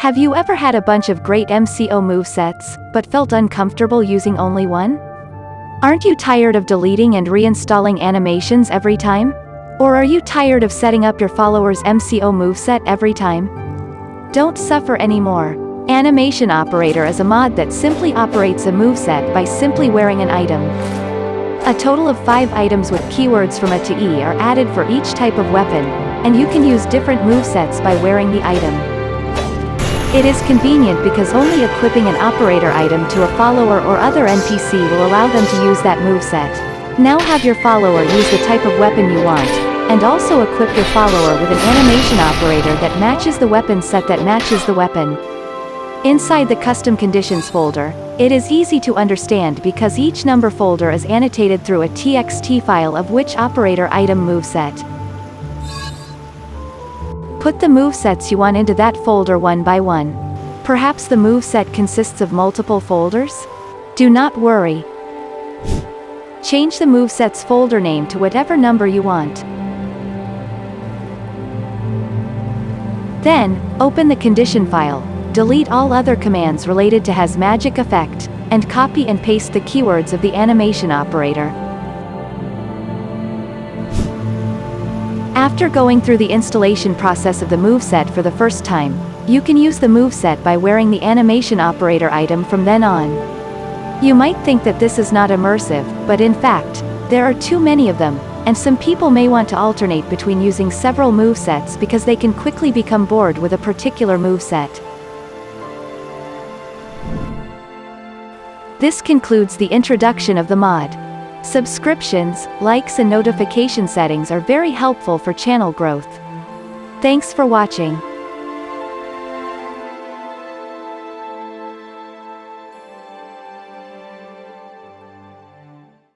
Have you ever had a bunch of great MCO movesets, but felt uncomfortable using only one? Aren't you tired of deleting and reinstalling animations every time? Or are you tired of setting up your followers' MCO moveset every time? Don't suffer anymore. Animation Operator is a mod that simply operates a moveset by simply wearing an item. A total of 5 items with keywords from A to E are added for each type of weapon, and you can use different movesets by wearing the item. It is convenient because only equipping an operator item to a follower or other NPC will allow them to use that moveset. Now have your follower use the type of weapon you want, and also equip your follower with an animation operator that matches the weapon set that matches the weapon. Inside the custom conditions folder, it is easy to understand because each number folder is annotated through a TXT file of which operator item moveset. Put the movesets you want into that folder one by one. Perhaps the moveset consists of multiple folders? Do not worry. Change the moveset's folder name to whatever number you want. Then, open the condition file, delete all other commands related to has magic effect, and copy and paste the keywords of the animation operator. After going through the installation process of the moveset for the first time, you can use the moveset by wearing the animation operator item from then on. You might think that this is not immersive, but in fact, there are too many of them, and some people may want to alternate between using several movesets because they can quickly become bored with a particular moveset. This concludes the introduction of the mod. Subscriptions, likes and notification settings are very helpful for channel growth. Thanks for watching.